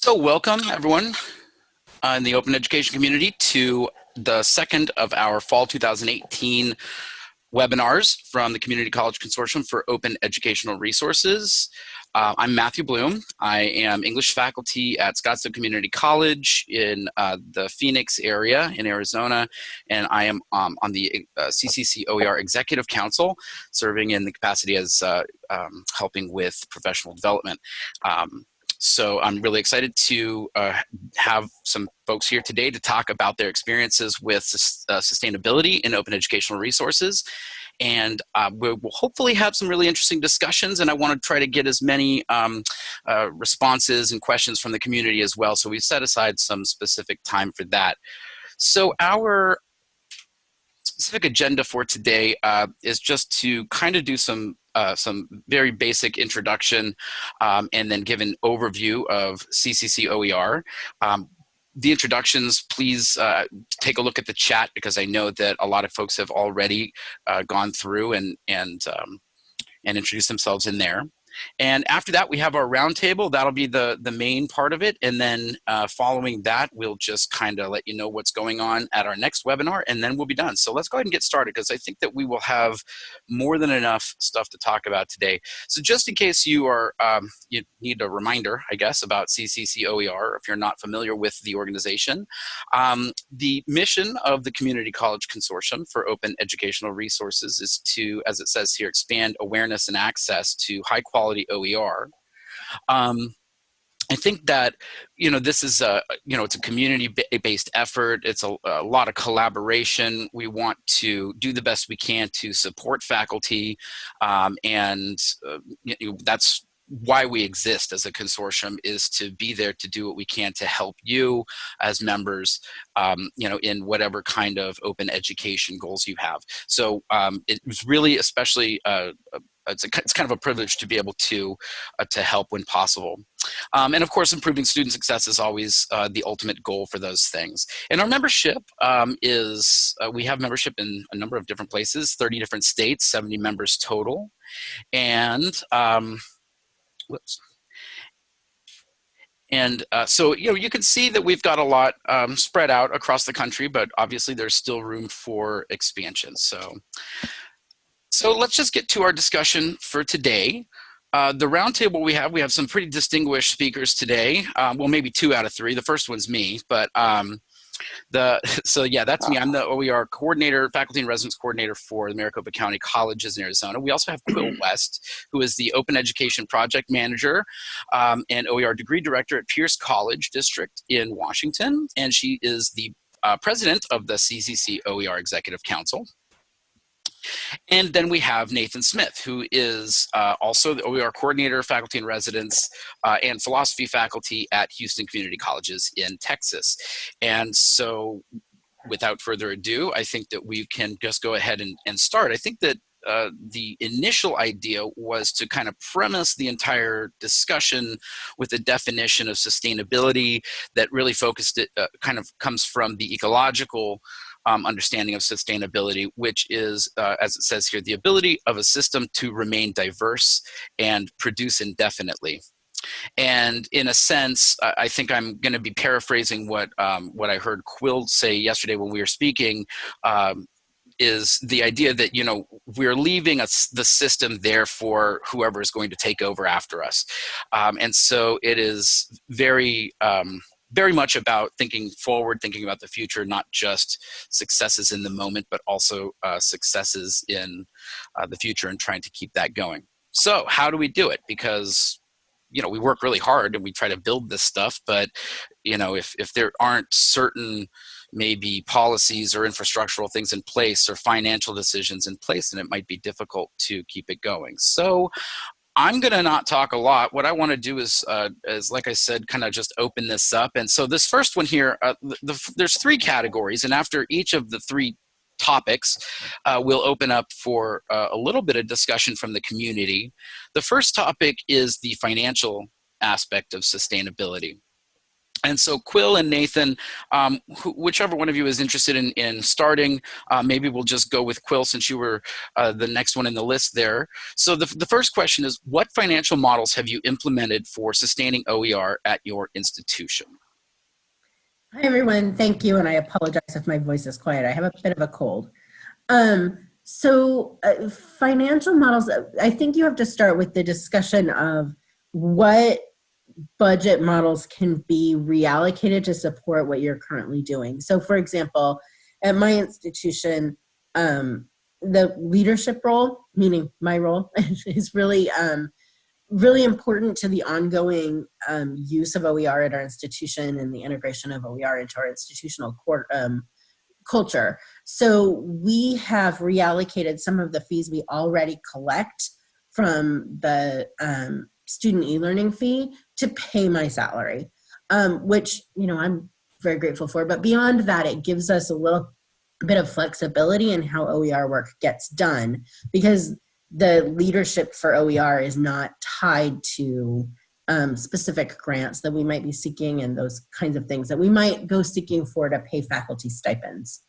So welcome everyone uh, in the open education community to the second of our fall 2018 webinars from the Community College Consortium for Open Educational Resources. Uh, I'm Matthew Bloom. I am English faculty at Scottsdale Community College in uh, the Phoenix area in Arizona, and I am um, on the uh, CCC OER Executive Council, serving in the capacity as uh, um, helping with professional development. Um, so I'm really excited to uh, have some folks here today to talk about their experiences with uh, sustainability in open educational resources. And uh, we'll hopefully have some really interesting discussions and I want to try to get as many um, uh, responses and questions from the community as well. So we've set aside some specific time for that. So our specific agenda for today uh, is just to kind of do some uh, some very basic introduction um, and then give an overview of CCC OER. Um, the introductions, please uh, take a look at the chat because I know that a lot of folks have already uh, gone through and and um, and introduced themselves in there. And after that, we have our roundtable. That'll be the, the main part of it. And then uh, following that, we'll just kind of let you know what's going on at our next webinar, and then we'll be done. So let's go ahead and get started because I think that we will have more than enough stuff to talk about today. So just in case you are, um, you need a reminder, I guess, about CCC OER, if you're not familiar with the organization, um, the mission of the Community College Consortium for Open Educational Resources is to, as it says here, expand awareness and access to high quality quality OER. Um, I think that you know this is a you know it's a community-based effort. It's a, a, lot of collaboration. We want to do the best we can to support faculty, um, and uh, you know, that's why we exist as a consortium is to be there to do what we can to help you as members, um, you know, in whatever kind of open education goals you have. So um, it was really especially uh, it's, a, it's kind of a privilege to be able to uh, to help when possible. Um, and of course, improving student success is always uh, the ultimate goal for those things. And our membership um, is, uh, we have membership in a number of different places, 30 different states, 70 members total. And, um, whoops. And uh, so, you know, you can see that we've got a lot um, spread out across the country, but obviously there's still room for expansion. So so let's just get to our discussion for today. Uh, the roundtable we have, we have some pretty distinguished speakers today. Um, well, maybe two out of three. The first one's me, but um, the so yeah, that's me. I'm the OER coordinator, faculty and residence coordinator for the Maricopa County Colleges in Arizona. We also have Quill West, who is the Open Education Project Manager um, and OER degree director at Pierce College District in Washington, and she is the uh, president of the CCC OER Executive Council. And then we have Nathan Smith, who is uh, also the OER coordinator, faculty and residence, uh, and philosophy faculty at Houston Community Colleges in Texas. And so without further ado, I think that we can just go ahead and, and start. I think that uh, the initial idea was to kind of premise the entire discussion with a definition of sustainability that really focused it, uh, kind of comes from the ecological um, understanding of sustainability, which is, uh, as it says here, the ability of a system to remain diverse and produce indefinitely. And in a sense, I think I'm going to be paraphrasing what um, what I heard Quill say yesterday when we were speaking. Um, is the idea that you know we're leaving us the system there for whoever is going to take over after us, um, and so it is very um, very much about thinking forward, thinking about the future, not just successes in the moment, but also uh, successes in uh, the future and trying to keep that going. So how do we do it? Because you know we work really hard and we try to build this stuff, but you know if if there aren't certain maybe policies or infrastructural things in place or financial decisions in place, then it might be difficult to keep it going. So I'm going to not talk a lot. What I want to do is, uh, is like I said, kind of just open this up. And so this first one here, uh, the, the, there's three categories. And after each of the three topics, uh, we'll open up for uh, a little bit of discussion from the community. The first topic is the financial aspect of sustainability. And so Quill and Nathan, um, wh whichever one of you is interested in, in starting, uh, maybe we'll just go with Quill since you were uh, the next one in the list there. So the, the first question is, what financial models have you implemented for sustaining OER at your institution? Hi everyone, thank you, and I apologize if my voice is quiet. I have a bit of a cold. Um, so uh, financial models, I think you have to start with the discussion of what budget models can be reallocated to support what you're currently doing. So for example, at my institution, um, the leadership role, meaning my role, is really um, really important to the ongoing um, use of OER at our institution and the integration of OER into our institutional court, um, culture. So we have reallocated some of the fees we already collect from the um, student e-learning fee to pay my salary, um, which, you know, I'm very grateful for. But beyond that, it gives us a little bit of flexibility in how OER work gets done because the leadership for OER is not tied to um, specific grants that we might be seeking and those kinds of things that we might go seeking for to pay faculty stipends.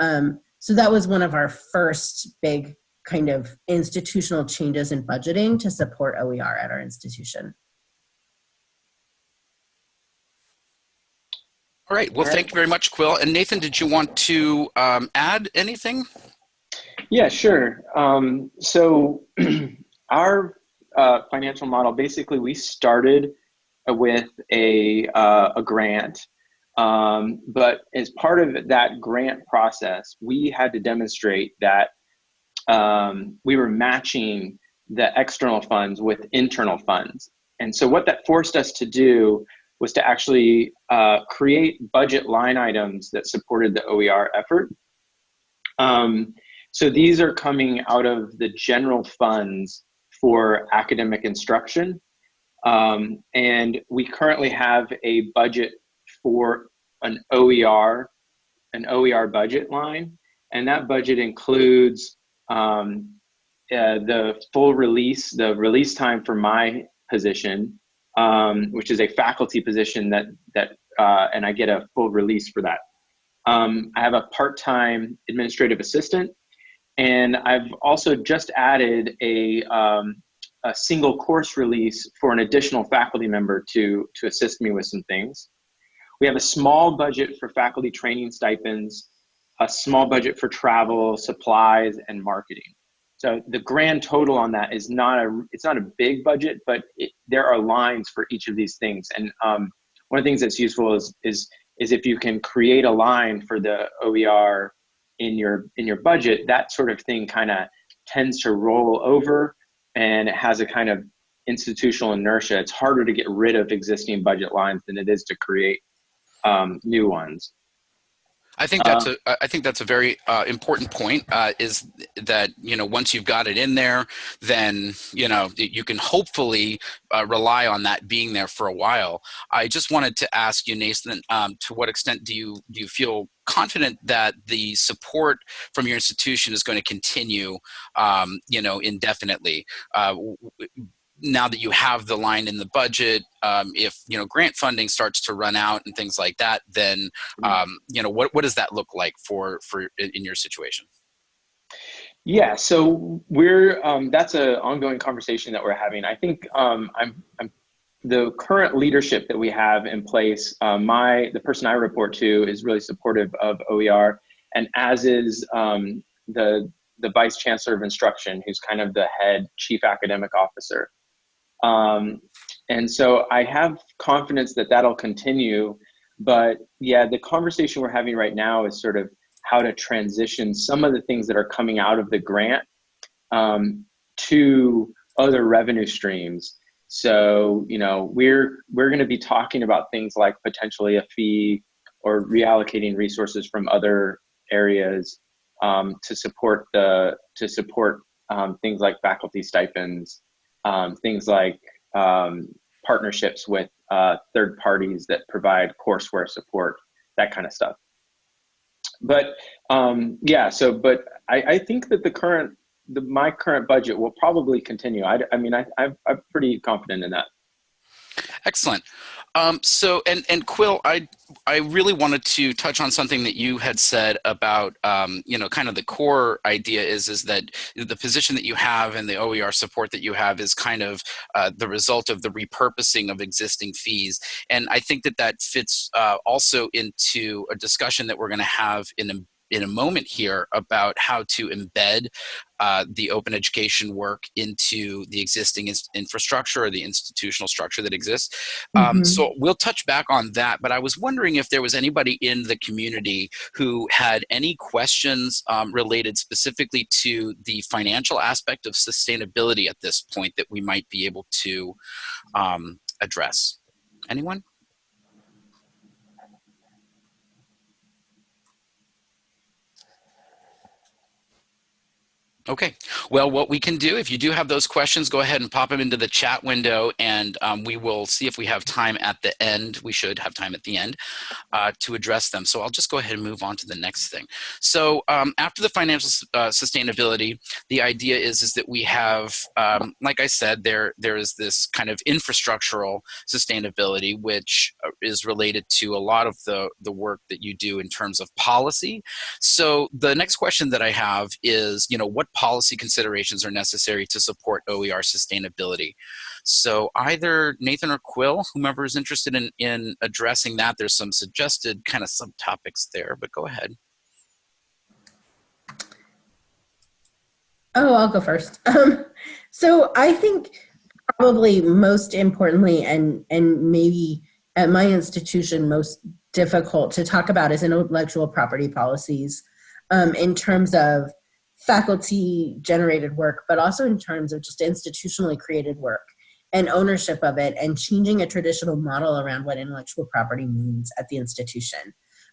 Um, so that was one of our first big kind of institutional changes in budgeting to support OER at our institution. All right, well, thank you very much, Quill. And Nathan, did you want to um, add anything? Yeah, sure. Um, so our uh, financial model, basically we started with a, uh, a grant, um, but as part of that grant process, we had to demonstrate that um, we were matching the external funds with internal funds. And so what that forced us to do was to actually uh, create budget line items that supported the OER effort. Um, so these are coming out of the general funds for academic instruction. Um, and we currently have a budget for an OER, an OER budget line. And that budget includes um, uh, the full release, the release time for my position, um, which is a faculty position that, that uh, and I get a full release for that. Um, I have a part-time administrative assistant and I've also just added a, um, a single course release for an additional faculty member to, to assist me with some things. We have a small budget for faculty training stipends, a small budget for travel, supplies, and marketing. So the grand total on that is not a, it's not a big budget, but it, there are lines for each of these things. And um, one of the things that's useful is, is, is if you can create a line for the OER in your in your budget, that sort of thing kind of tends to roll over and it has a kind of institutional inertia. It's harder to get rid of existing budget lines than it is to create um, new ones. I think that's uh, a I think that's a very uh, important point. Uh, is that you know once you've got it in there, then you know you can hopefully uh, rely on that being there for a while. I just wanted to ask you, Nathan, um, to what extent do you do you feel confident that the support from your institution is going to continue, um, you know, indefinitely? Now that you have the line in the budget, um, if you know grant funding starts to run out and things like that, then mm-hmm. um, you know what what does that look like for for in your situation? Yeah, so we're um, that's an ongoing conversation that we're having. I think um, I'm, I'm the current leadership that we have in place. Uh, my the person I report to is really supportive of OER, and as is um, the the vice chancellor of instruction, who's kind of the head chief academic officer. Um, and so I have confidence that that'll continue. But yeah, the conversation we're having right now is sort of how to transition some of the things that are coming out of the grant um, to other revenue streams. So you know we're we're going to be talking about things like potentially a fee or reallocating resources from other areas um, to support the to support um, things like faculty stipends um, things like um, partnerships with uh, third parties that provide courseware support, that kind of stuff. But um, yeah, so but I, I think that the current the, my current budget will probably continue. I, I mean, I, I'm, I'm pretty confident in that. Excellent. Um, so, and and Quill, I I really wanted to touch on something that you had said about, um, you know, kind of the core idea is is that the position that you have and the OER support that you have is kind of uh, the result of the repurposing of existing fees, and I think that that fits uh, also into a discussion that we're going to have in in a moment here about how to embed uh, the open education work into the existing infrastructure or the institutional structure that exists. Mm -hmm. um, so we'll touch back on that, but I was wondering if there was anybody in the community who had any questions um, related specifically to the financial aspect of sustainability at this point that we might be able to um, address. Anyone? Okay, well, what we can do, if you do have those questions, go ahead and pop them into the chat window and um, we will see if we have time at the end. We should have time at the end uh, to address them. So I'll just go ahead and move on to the next thing. So um, after the financial uh, sustainability, the idea is, is that we have, um, like I said, there, there is this kind of infrastructural sustainability, which uh, is related to a lot of the, the work that you do in terms of policy. So the next question that I have is, you know, what policy considerations are necessary to support OER sustainability. So either Nathan or Quill, whomever is interested in, in addressing that, there's some suggested kind of subtopics there, but go ahead. Oh, I'll go first. Um, so I think probably most importantly, and, and maybe at my institution most difficult to talk about is intellectual property policies um, in terms of faculty generated work, but also in terms of just institutionally created work and ownership of it and changing a traditional model around what intellectual property means at the institution.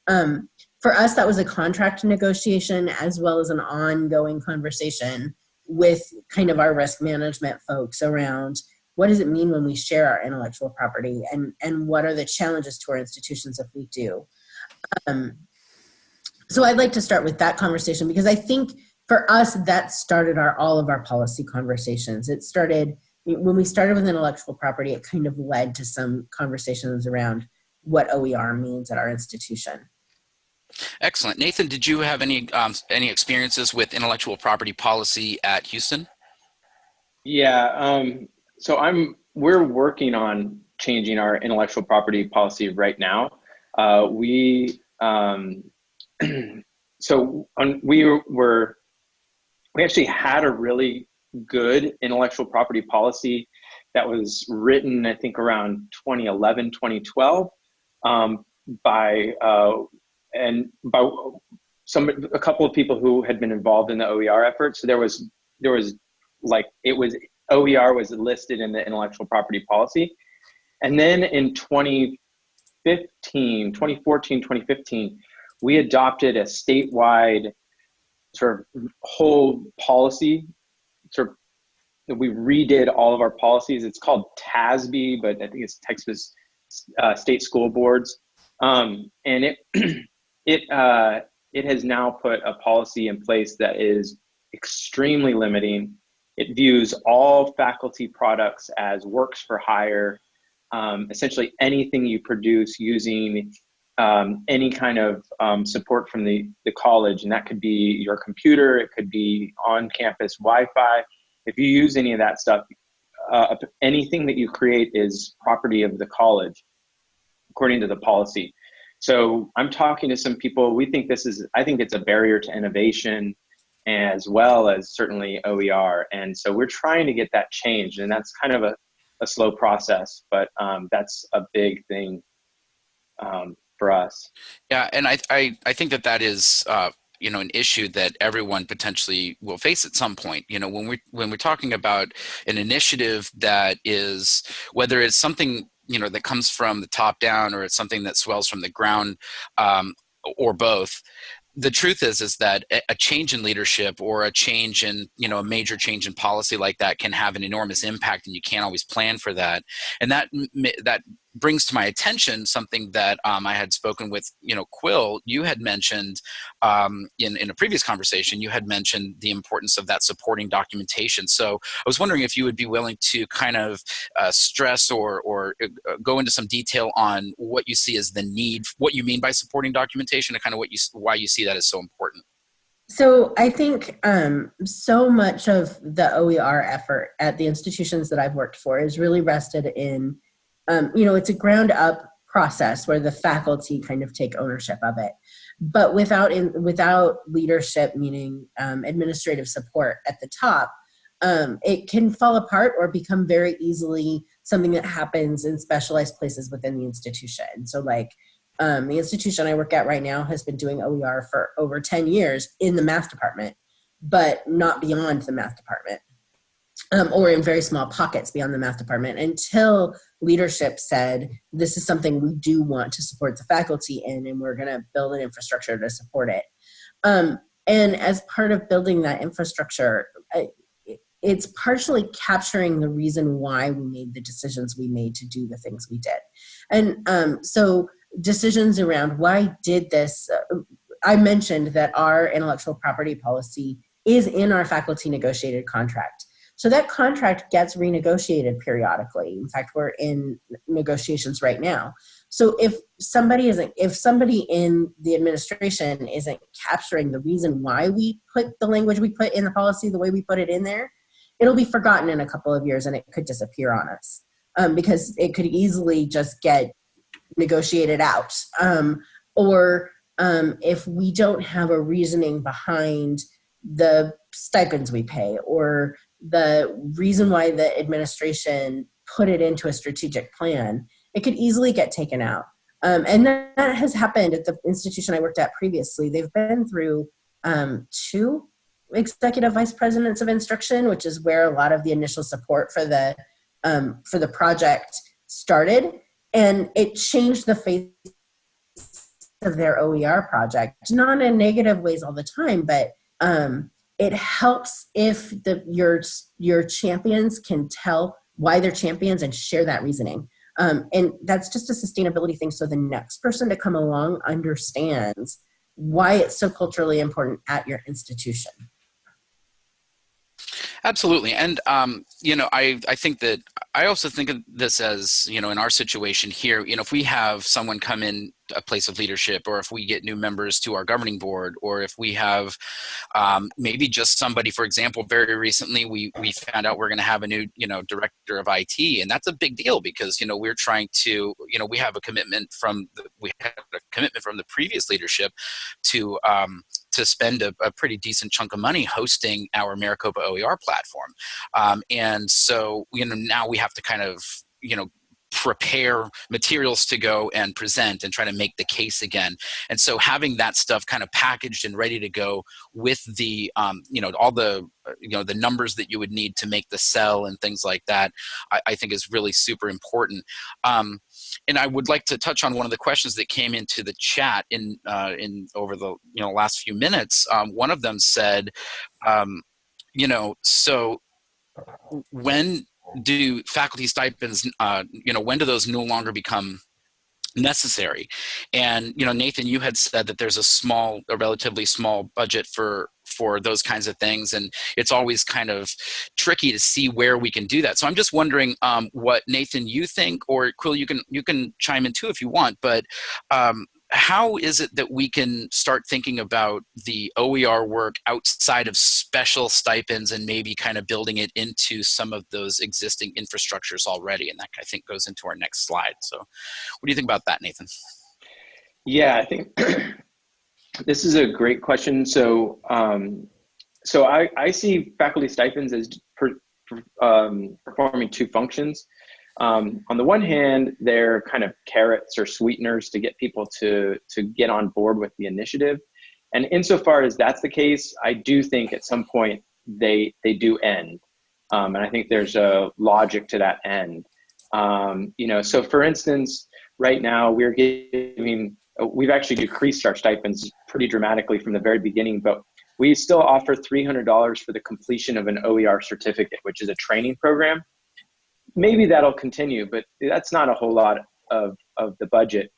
Um, for us, that was a contract negotiation as well as an ongoing conversation with kind of our risk management folks around what does it mean when we share our intellectual property and, and what are the challenges to our institutions if we do. Um, so I'd like to start with that conversation because I think for us, that started our all of our policy conversations. It started when we started with intellectual property, it kind of led to some conversations around what OER means at our institution. Excellent. Nathan, did you have any um, any experiences with intellectual property policy at Houston? Yeah, um, so I'm we're working on changing our intellectual property policy right now. Uh, we um, so on, we were we actually had a really good intellectual property policy that was written, I think, around 2011, 2012, um, by uh, and by some a couple of people who had been involved in the OER effort. So there was there was like it was OER was listed in the intellectual property policy, and then in 2015, 2014, 2015, we adopted a statewide sort of whole policy sort of we redid all of our policies. It's called TASB, but I think it's Texas uh, State School Boards, um, and it it uh, it has now put a policy in place that is extremely limiting. It views all faculty products as works for hire. Um, essentially, anything you produce using um, any kind of um, support from the, the college, and that could be your computer, it could be on campus Wi Fi. If you use any of that stuff, uh, anything that you create is property of the college, according to the policy. So I'm talking to some people. We think this is, I think it's a barrier to innovation as well as certainly OER. And so we're trying to get that changed, and that's kind of a, a slow process, but um, that's a big thing um, for us. Yeah, and I I, I think that that is uh, you know an issue that everyone potentially will face at some point. You know, when we when we're talking about an initiative that is whether it's something you know that comes from the top down or it's something that swells from the ground um, or both the truth is is that a change in leadership or a change in you know a major change in policy like that can have an enormous impact and you can't always plan for that and that that brings to my attention something that um, I had spoken with, you know, Quill, you had mentioned um, in, in a previous conversation, you had mentioned the importance of that supporting documentation. So I was wondering if you would be willing to kind of uh, stress or, or uh, go into some detail on what you see as the need, what you mean by supporting documentation and kind of what you, why you see that as so important. So I think um, so much of the OER effort at the institutions that I've worked for is really rested in um, you know, it's a ground up process where the faculty kind of take ownership of it. But without in, without leadership, meaning um, administrative support at the top, um, it can fall apart or become very easily something that happens in specialized places within the institution. So like um, the institution I work at right now has been doing OER for over 10 years in the math department, but not beyond the math department um, or in very small pockets beyond the math department until leadership said, this is something we do want to support the faculty in and we're gonna build an infrastructure to support it. Um, and as part of building that infrastructure, it's partially capturing the reason why we made the decisions we made to do the things we did. And um, so decisions around why did this, uh, I mentioned that our intellectual property policy is in our faculty negotiated contract. So that contract gets renegotiated periodically. In fact, we're in negotiations right now. So if somebody isn't, if somebody in the administration isn't capturing the reason why we put the language we put in the policy the way we put it in there, it'll be forgotten in a couple of years and it could disappear on us um, because it could easily just get negotiated out. Um, or um, if we don't have a reasoning behind the stipends we pay or the reason why the administration put it into a strategic plan, it could easily get taken out. Um, and that, that, has happened at the institution I worked at previously. They've been through um, two executive vice presidents of instruction, which is where a lot of the initial support for the um, for the project started, and it changed the face of their OER project. Not in negative ways all the time, but um, it helps if the your your champions can tell why they're champions and share that reasoning. Um, and that's just a sustainability thing. So the next person to come along understands why it's so culturally important at your institution Absolutely. And, um, you know, I, I think that I also think of this as, you know, in our situation here, you know, if we have someone come in a place of leadership or if we get new members to our governing board or if we have um, maybe just somebody for example very recently we we found out we're going to have a new you know director of IT and that's a big deal because you know we're trying to you know we have a commitment from the, we had a commitment from the previous leadership to um, to spend a, a, pretty decent chunk of money hosting our Maricopa OER platform. Um, and so, you know, now we have to kind of, you know, prepare materials to go and present and try to make the case again. And so having that stuff kind of packaged and ready to go with the, um, you know, all the, you know, the numbers that you would need to make the sell and things like that, I, I think is really super important. Um, and I would like to touch on one of the questions that came into the chat in, uh, in over the, you know, last few minutes. Um, one of them said, um, you know, so when do faculty stipends, uh, you know, when do those no longer become necessary? And, you know, Nathan, you had said that there's a small, a relatively small budget for for those kinds of things and it's always kind of tricky to see where we can do that so i'm just wondering um, what nathan you think or quill you can you can chime in too if you want but um, how is it that we can start thinking about the OER work outside of special stipends and maybe kind of building it into some of those existing infrastructures already? And that I think goes into our next slide. So what do you think about that, Nathan? Yeah, I think this is a great question. So, um, so I, I see faculty stipends as per, um, performing two functions. Um, on the one hand, they're kind of carrots or sweeteners to get people to, to get on board with the initiative. And insofar as that's the case, I do think at some point they, they do end. Um, and I think there's a logic to that end. Um, you know, so for instance, right now we're giving, we've actually decreased our stipends pretty dramatically from the very beginning, but we still offer $300 for the completion of an OER certificate, which is a training program maybe that'll continue, but that's not a whole lot of, of the budget.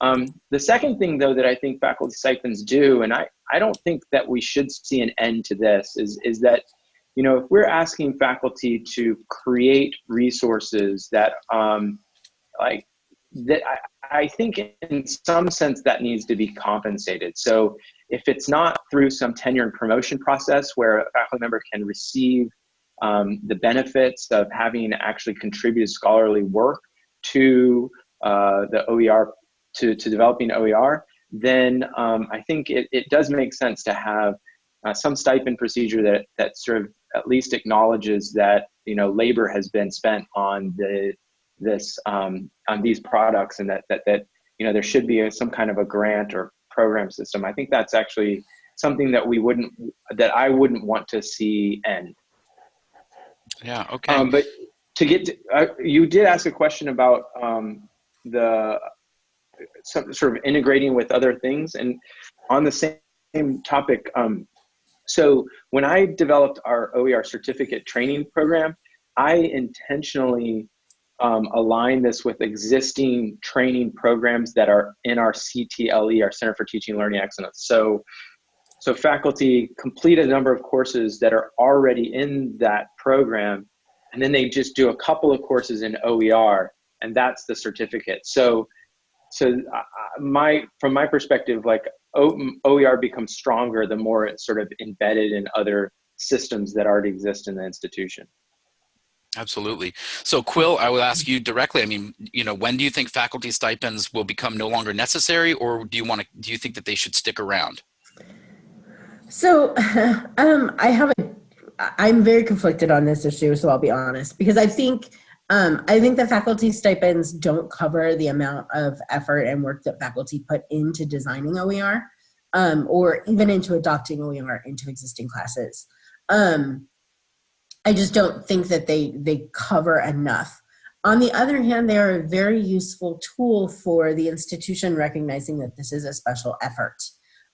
Um, the second thing, though, that I think faculty stipends do, and I, I don't think that we should see an end to this, is, is that, you know, if we're asking faculty to create resources that, um, like, that I, I think in some sense that needs to be compensated. So if it's not through some tenure and promotion process where a faculty member can receive um, the benefits of having actually contributed scholarly work to uh, the OER, to, to developing OER, then um, I think it, it does make sense to have uh, some stipend procedure that, that sort of at least acknowledges that you know labor has been spent on the this um, on these products and that, that that you know there should be a, some kind of a grant or program system. I think that's actually something that we wouldn't that I wouldn't want to see end. Yeah. Okay. Um, but to get to, uh, you did ask a question about um, the some sort of integrating with other things and on the same topic um, so when i developed our oer certificate training program i intentionally um, align this with existing training programs that are in our ctle our center for teaching and learning excellence so so faculty complete a number of courses that are already in that program, and then they just do a couple of courses in OER, and that's the certificate. So, so uh, my from my perspective, like OER becomes stronger the more it's sort of embedded in other systems that already exist in the institution. Absolutely. So Quill, I will ask you directly. I mean, you know, when do you think faculty stipends will become no longer necessary, or do you want to? Do you think that they should stick around? So um, I have a, I'm very conflicted on this issue, so I'll be honest, because I think um, I think the faculty stipends don't cover the amount of effort and work that faculty put into designing OER um, or even into adopting OER into existing classes. Um, I just don't think that they, they cover enough. On the other hand, they are a very useful tool for the institution recognizing that this is a special effort.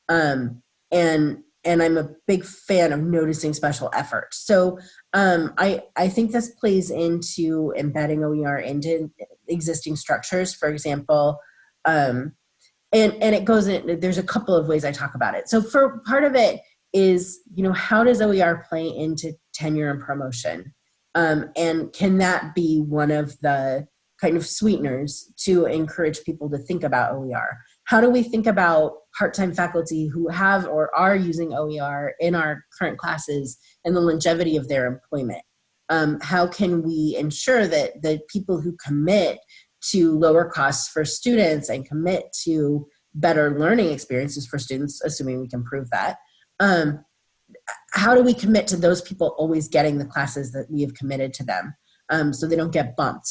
Um, and and I'm a big fan of noticing special effort. So um, I, I think this plays into embedding OER into existing structures, for example, um, and, and it goes in, there's a couple of ways I talk about it. So for part of it is, you know, how does OER play into tenure and promotion? Um, and can that be one of the kind of sweeteners to encourage people to think about OER? How do we think about part-time faculty who have or are using OER in our current classes and the longevity of their employment? Um, how can we ensure that the people who commit to lower costs for students and commit to better learning experiences for students, assuming we can prove that, um, how do we commit to those people always getting the classes that we have committed to them um, so they don't get bumped?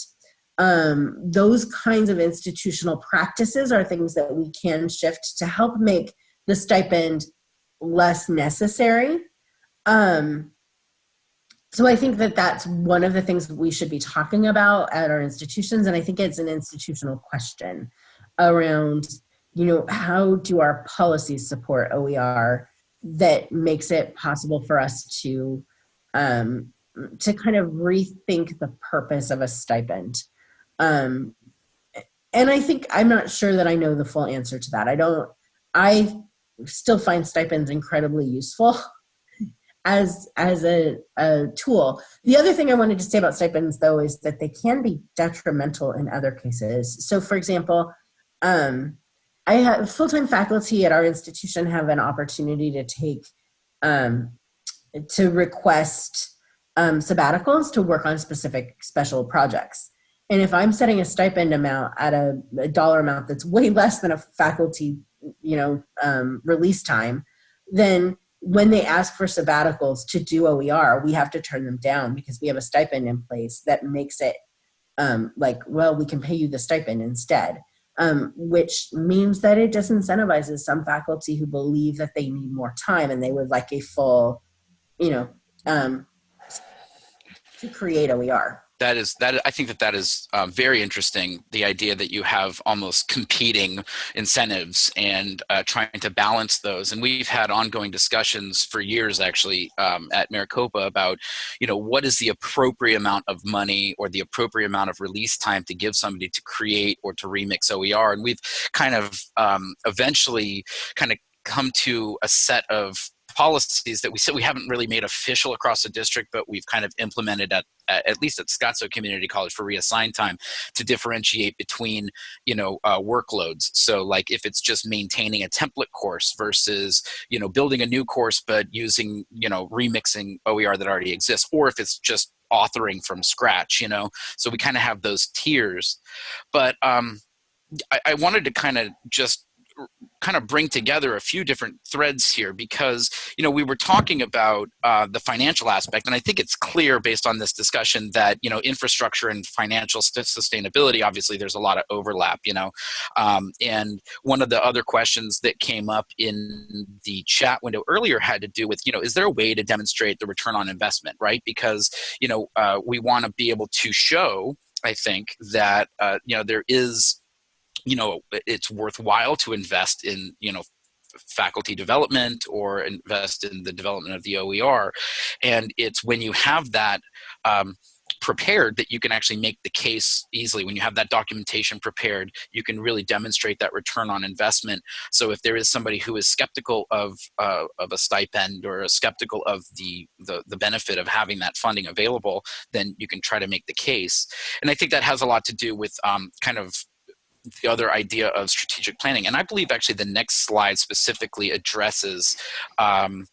um, those kinds of institutional practices are things that we can shift to help make the stipend less necessary. Um, so I think that that's one of the things we should be talking about at our institutions, and I think it's an institutional question around, you know, how do our policies support OER that makes it possible for us to um, to kind of rethink the purpose of a stipend. Um, and I think I'm not sure that I know the full answer to that. I don't, I still find stipends incredibly useful as, as a, a tool. The other thing I wanted to say about stipends though is that they can be detrimental in other cases. So for example, um, I have full-time faculty at our institution have an opportunity to take, um, to request um, sabbaticals to work on specific special projects. And if I'm setting a stipend amount at a, a dollar amount that's way less than a faculty, you know, um, release time, then when they ask for sabbaticals to do OER, we have to turn them down because we have a stipend in place that makes it um, like, well, we can pay you the stipend instead, um, which means that it disincentivizes some faculty who believe that they need more time and they would like a full, you know, um, to create OER. That is that i think that that is uh, very interesting the idea that you have almost competing incentives and uh, trying to balance those. And we've had ongoing discussions for years actually um, at maricopa about you know what is the appropriate amount of money or the appropriate amount of release time to give somebody to create or to remix oer and we've kind of um, eventually kind of come to a set of policies that we said we haven't really made official across the district, but we've kind of implemented at at least at Scottsdale Community College for reassigned time to differentiate between you know uh, workloads. So like if it's just maintaining a template course versus you know building a new course but using you know remixing OER that already exists, or if it's just authoring from scratch. You know, so we kind of have those tiers, but um, I, I wanted to kind of just kind of bring together a few different threads here because you know we were talking about uh, the financial aspect and i think it's clear based on this discussion that you know infrastructure and financial sustainability obviously there's a lot of overlap you know um, and one of the other questions that came up in the chat window earlier had to do with you know is there a way to demonstrate the return on investment right? Because you know uh, we want to be able to show i think that uh, you know there is you know it's worthwhile to invest in you know faculty development or invest in the development of the OER. And it's when you have that um, prepared that you can actually make the case easily. When you have that documentation prepared, you can really demonstrate that return on investment. So if there is somebody who is skeptical of, uh, of a stipend or skeptical of the, the, the benefit of having that funding available, then you can try to make the case. And I think that has a lot to do with um, kind of the other idea of strategic planning. And I believe actually the next slide specifically addresses um,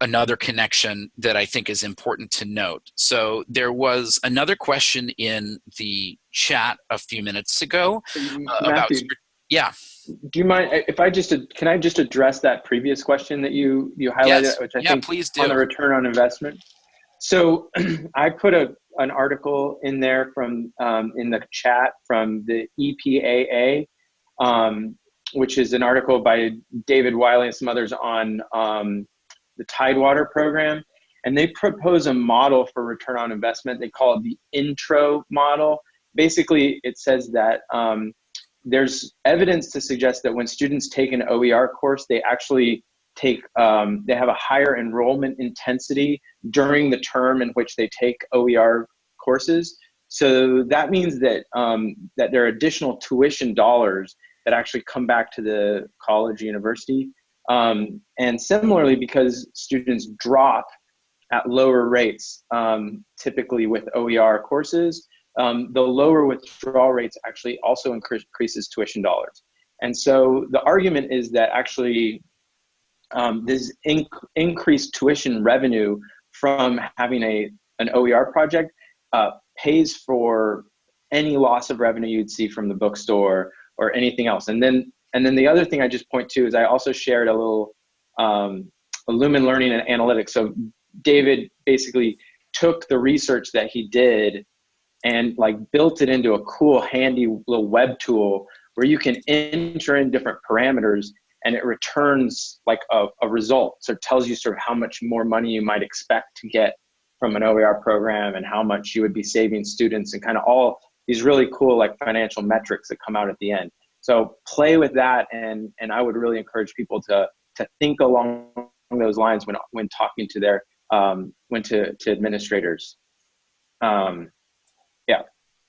another connection that I think is important to note. So there was another question in the chat a few minutes ago uh, about, yeah. Do you mind if I just can I just address that previous question that you you highlighted, yes. which I yeah, think please do. on the return on investment. So I put a an article in there from um, in the chat from the EPAA, um, which is an article by David Wiley and some others on um, the Tidewater program. And they propose a model for return on investment. They call it the intro model. Basically, it says that um, there's evidence to suggest that when students take an OER course, they actually take um, they have a higher enrollment intensity during the term in which they take OER courses. So that means that um, that there are additional tuition dollars that actually come back to the college university. Um, and similarly, because students drop at lower rates, um, typically with OER courses, um, the lower withdrawal rates actually also increases tuition dollars. And so the argument is that actually um, this inc increased tuition revenue from having a an OER project uh, pays for any loss of revenue you'd see from the bookstore or anything else. And then and then the other thing I just point to is I also shared a little um, Lumen Learning and Analytics. So David basically took the research that he did and like built it into a cool handy little web tool where you can enter in different parameters and it returns like a, a result. So it tells you sort of how much more money you might expect to get from an OER program and how much you would be saving students and kind of all these really cool like financial metrics that come out at the end. So play with that and and I would really encourage people to to think along those lines when when talking to their um, when to to administrators. Um, yeah.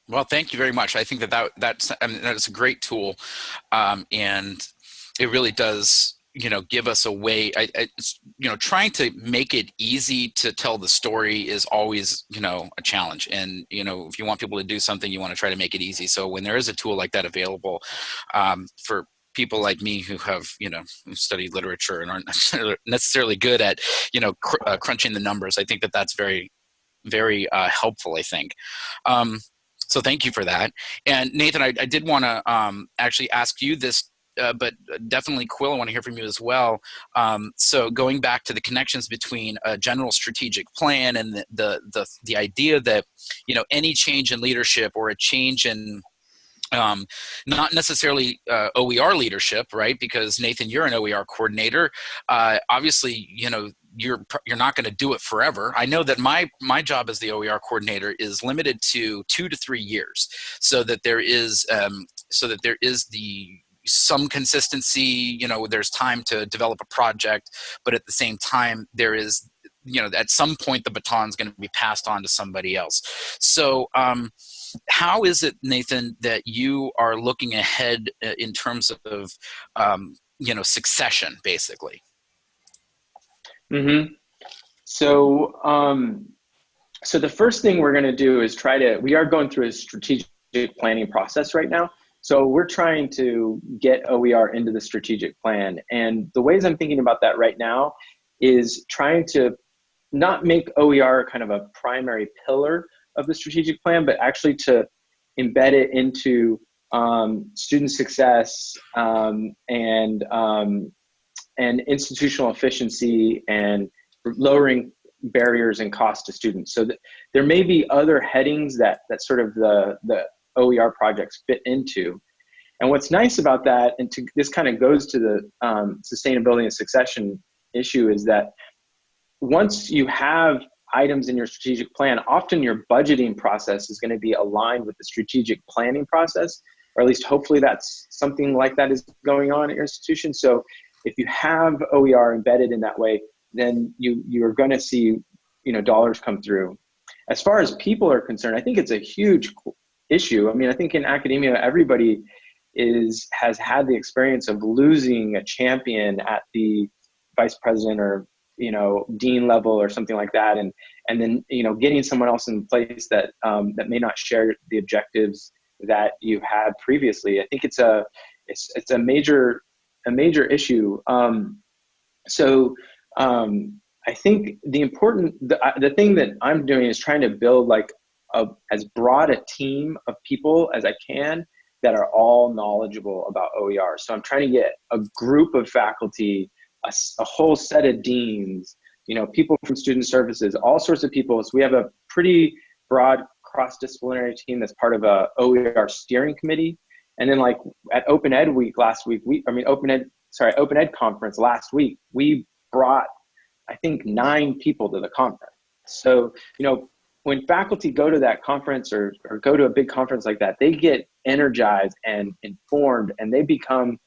Well, thank you very much. I think that, that that's I mean, that's a great tool, um, and it really does you know give us a way I, I, you know trying to make it easy to tell the story is always you know a challenge. And you know if you want people to do something you want to try to make it easy. So when there is a tool like that available um, for people like me who have you know studied literature and aren't necessarily good at you know cr uh, crunching the numbers i think that that's very very uh, helpful i think. Um, so thank you for that. And nathan i, I did want to um, actually ask you this uh, but definitely Quill, I want to hear from you as well. Um, so going back to the connections between a general strategic plan and the, the, the, the idea that, you know, any change in leadership or a change in um, not necessarily uh, OER leadership, right? Because Nathan, you're an OER coordinator. Uh, obviously, you know, you're you're not going to do it forever. I know that my my job as the OER coordinator is limited to two to three years, so that there is um, so that there is the some consistency. You know, there's time to develop a project, but at the same time, there is you know at some point the baton is going to be passed on to somebody else. So. Um, how is it, Nathan, that you are looking ahead uh, in terms of, um, you know, succession, basically? Mm-hmm. So, um, so the first thing we're going to do is try to. We are going through a strategic planning process right now. So we're trying to get OER into the strategic plan, and the ways I'm thinking about that right now is trying to not make OER kind of a primary pillar of the strategic plan, but actually to embed it into um, student success um, and um, and institutional efficiency and lowering barriers and cost to students. So th there may be other headings that that sort of the the OER projects fit into. And what's nice about that, and to, this kind of goes to the um, sustainability and succession issue, is that once you have items in your strategic plan, often your budgeting process is going to be aligned with the strategic planning process, or at least hopefully that's something like that is going on at your institution. So if you have OER embedded in that way, then you you're going to see you know dollars come through. As far as people are concerned, I think it's a huge issue. I mean, I think in academia, everybody is has had the experience of losing a champion at the vice president or you know dean level or something like that, and and then you know getting someone else in place that um, that may not share the objectives that you had previously. I think it's a it's it's a major a major issue. Um, so um, I think the important the, the thing that I'm doing is trying to build like a, as broad a team of people as I can that are all knowledgeable about OER. So I'm trying to get a group of faculty, a, a whole set of deans, you know, people from student services, all sorts of people. So we have a pretty broad cross-disciplinary team that's part of a OER steering committee and then like at Open Ed Week last week, we I mean Open Ed sorry Open Ed conference last week, we brought I think nine people to the conference. So you know when faculty go to that conference or, or go to a big conference like that, they get energized and informed, and they become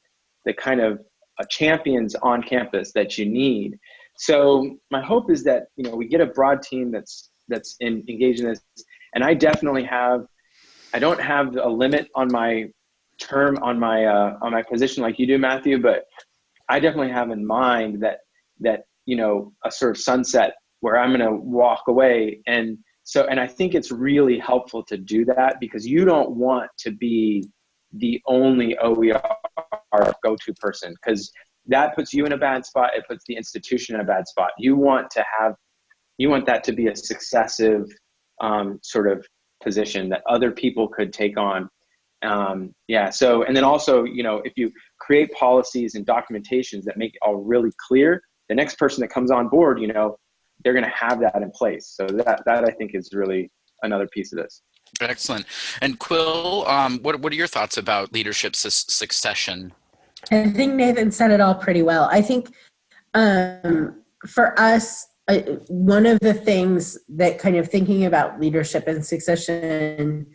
the kind of uh, champions on campus that you need. So my hope is that you know we get a broad team that's that's in, engaged in this, and I definitely have. I don't have a limit on my term on my uh, on my position like you do, Matthew, but I definitely have in mind that that you know a sort of sunset where I'm going to walk away and so and I think it's really helpful to do that because you don't want to be the only OER go-to person because that puts you in a bad spot. It puts the institution in a bad spot. You want to have you want that to be a successive um, sort of position that other people could take on um, yeah so and then also you know if you create policies and documentations that make it all really clear the next person that comes on board you know they're going to have that in place. So that that i think is really another piece of this. Excellent. And quill um, what, what are your thoughts about leadership su succession? I think nathan said it all pretty well. I think um, for us uh, one of the things that kind of thinking about leadership and succession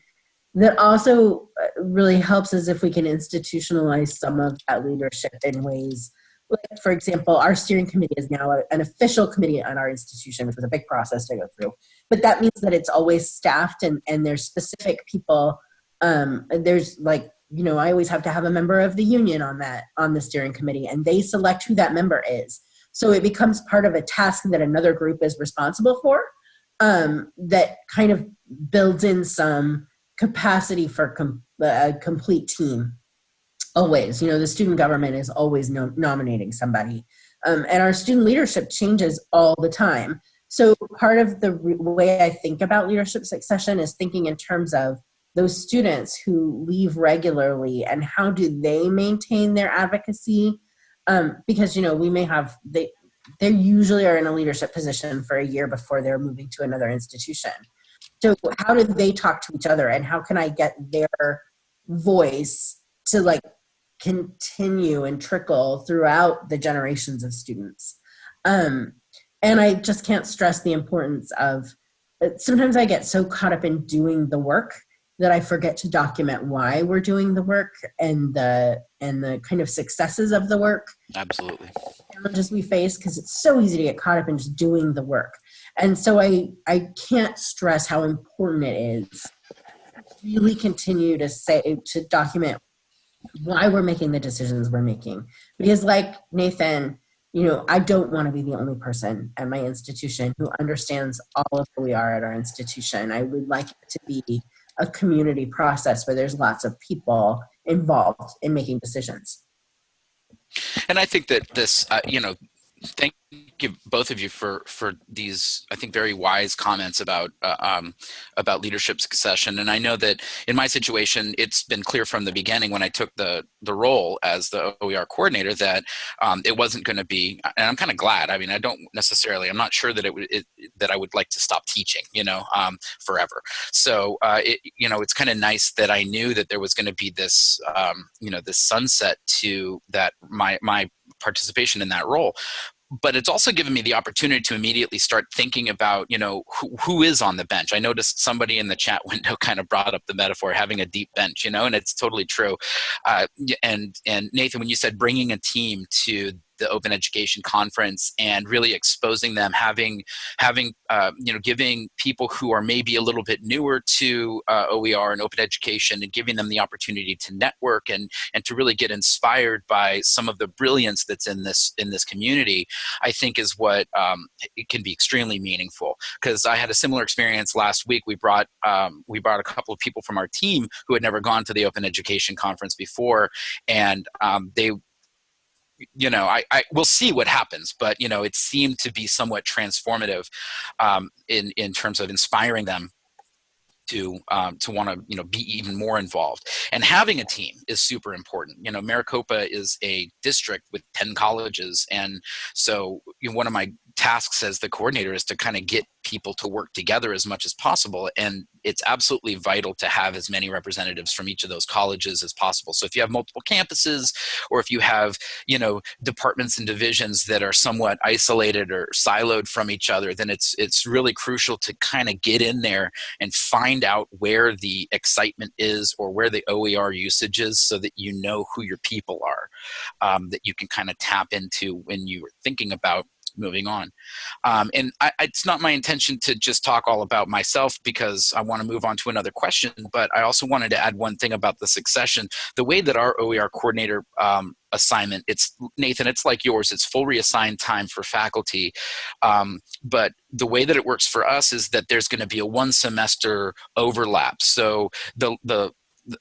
that also uh, really helps us if we can institutionalize some of that leadership in ways like for example our steering committee is now a, an official committee on our institution which was a big process to go through. But that means that it's always staffed and and there's specific people um there's like you know i always have to have a member of the union on that on the steering committee and they select who that member is. So it becomes part of a task that another group is responsible for um that kind of builds in some capacity for com a complete team always you know the student government is always no nominating somebody um, and our student leadership changes all the time. So part of the way i think about leadership succession is thinking in terms of those students who leave regularly and how do they maintain their advocacy um, because you know we may have they they usually are in a leadership position for a year before they're moving to another institution. So how do they talk to each other and how can i get their voice to like continue and trickle throughout the generations of students um, and I just can't stress the importance of, uh, sometimes I get so caught up in doing the work that I forget to document why we're doing the work and the and the kind of successes of the work Absolutely. challenges we face because it's so easy to get caught up in just doing the work. And so I I can't stress how important it is to really continue to say to document why we're making the decisions we're making. Because like Nathan, you know, I don't want to be the only person at my institution who understands all of who we are at our institution. I would like it to be a community process where there's lots of people involved in making decisions. And I think that this, uh, you know, thank you both of you for for these I think very wise comments about uh, um, about leadership succession. And I know that in my situation, it's been clear from the beginning when I took the the role as the OER coordinator that um, it wasn't going to be. And I'm kind of glad. I mean, I don't necessarily. I'm not sure that it it, that I would like to stop teaching. You know, um, forever. So uh, it, you know, it's kind of nice that I knew that there was going to be this um, you know this sunset to that my my participation in that role but it's also given me the opportunity to immediately start thinking about you know who, who is on the bench. I noticed somebody in the chat window kind of brought up the metaphor having a deep bench you know and it's totally true. Uh, and and nathan when you said bringing a team to the open education conference and really exposing them having having uh, you know giving people who are maybe a little bit newer to uh, OER and open education and giving them the opportunity to network and and to really get inspired by some of the brilliance that's in this in this community I think is what um, it can be extremely meaningful. Because I had a similar experience last week. We brought um, we brought a couple of people from our team who had never gone to the open education conference before and um, they you know, I, I we'll see what happens, but you know, it seemed to be somewhat transformative um, in in terms of inspiring them to um, to want to you know be even more involved. And having a team is super important. You know maricopa is a district with 10 colleges and so you know, one of my tasks as the coordinator is to kind of get people to work together as much as possible and it's absolutely vital to have as many representatives from each of those colleges as possible. So if you have multiple campuses or if you have you know departments and divisions that are somewhat isolated or siloed from each other then it's it's really crucial to kind of get in there and find out where the excitement is or where the OER usage is so that you know who your people are um, that you can kind of tap into when you're thinking about moving on. Um, and I, it's not my intention to just talk all about myself because I want to move on to another question, but I also wanted to add one thing about the succession. The way that our OER coordinator um, assignment, it's Nathan, it's like yours, it's full reassigned time for faculty. Um, but the way that it works for us is that there's going to be a one semester overlap. So the, the,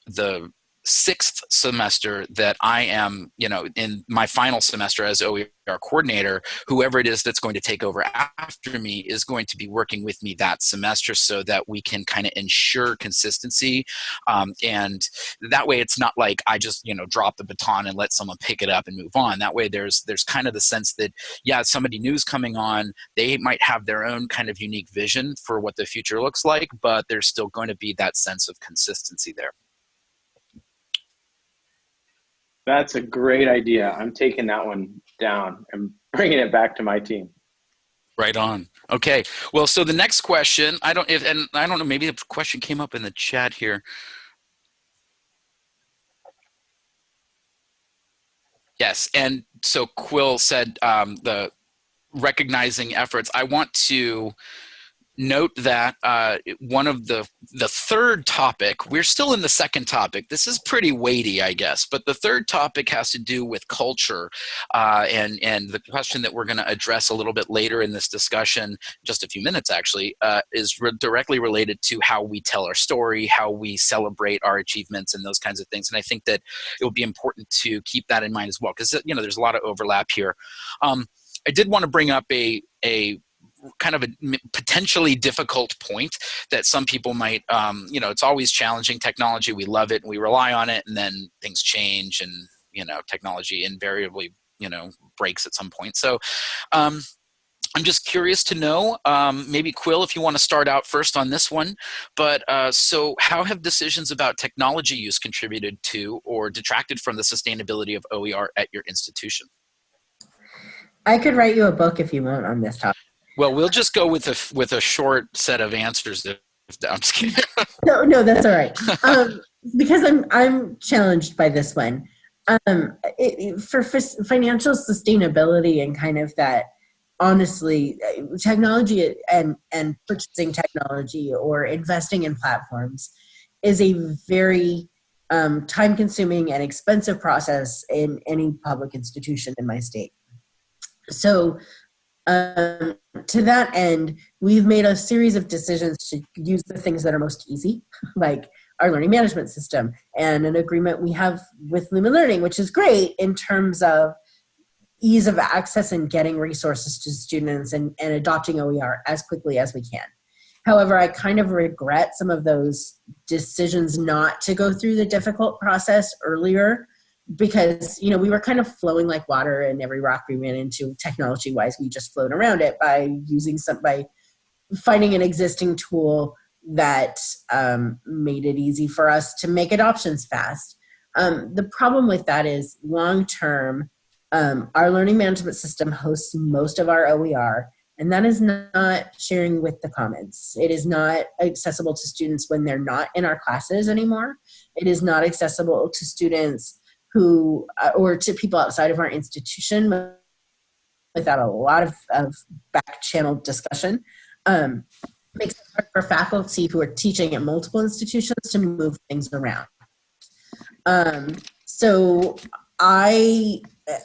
the sixth semester that I am, you know, in my final semester as OER coordinator, whoever it is that's going to take over after me is going to be working with me that semester so that we can kind of ensure consistency. Um, and that way it's not like I just, you know, drop the baton and let someone pick it up and move on. That way there's, there's kind of the sense that, yeah, somebody new's coming on, they might have their own kind of unique vision for what the future looks like, but there's still going to be that sense of consistency there. That's a great idea. I'm taking that one down and bringing it back to my team. Right on. Okay. Well, so the next question, I don't, if, and I don't know, maybe the question came up in the chat here. Yes, and so Quill said um, the recognizing efforts. I want to note that uh, one of the the third topic we're still in the second topic. This is pretty weighty i guess but the third topic has to do with culture uh, and and the question that we're going to address a little bit later in this discussion just a few minutes actually uh, is re directly related to how we tell our story how we celebrate our achievements and those kinds of things. And i think that it will be important to keep that in mind as well because you know there's a lot of overlap here. Um, I did want to bring up a a kind of a potentially difficult point that some people might, um, you know, it's always challenging technology. We love it and we rely on it, and then things change, and you know, technology invariably, you know, breaks at some point. So. Um, I'm just curious to know, um, maybe Quill, if you want to start out first on this one, but uh, so how have decisions about technology use contributed to or detracted from the sustainability of OER at your institution? I could write you a book if you want on this topic. Well, we'll just go with a with a short set of answers. If, I'm just kidding. No, no, that's all right. Um, because I'm I'm challenged by this one. Um, it, for financial sustainability and kind of that, honestly, uh, technology and and purchasing technology or investing in platforms is a very um, time-consuming and expensive process in any public institution in my state. So, um, to that end, we've made a series of decisions to use the things that are most easy, like our learning management system and an agreement we have with Lumen Learning, which is great in terms of ease of access and getting resources to students and, and adopting OER as quickly as we can. However, I kind of regret some of those decisions not to go through the difficult process earlier because you know we were kind of flowing like water and every rock we ran into technology wise we just flowed around it by using some by finding an existing tool that um, made it easy for us to make adoptions fast. Um, the problem with that is long term, um, our learning management system hosts most of our OER, and that is not sharing with the Commons. It is not accessible to students when they're not in our classes anymore. It is not accessible to students who, uh, or to people outside of our institution without a lot of, of back channel discussion. Um, makes it hard for faculty who are teaching at multiple institutions to move things around. Um, so I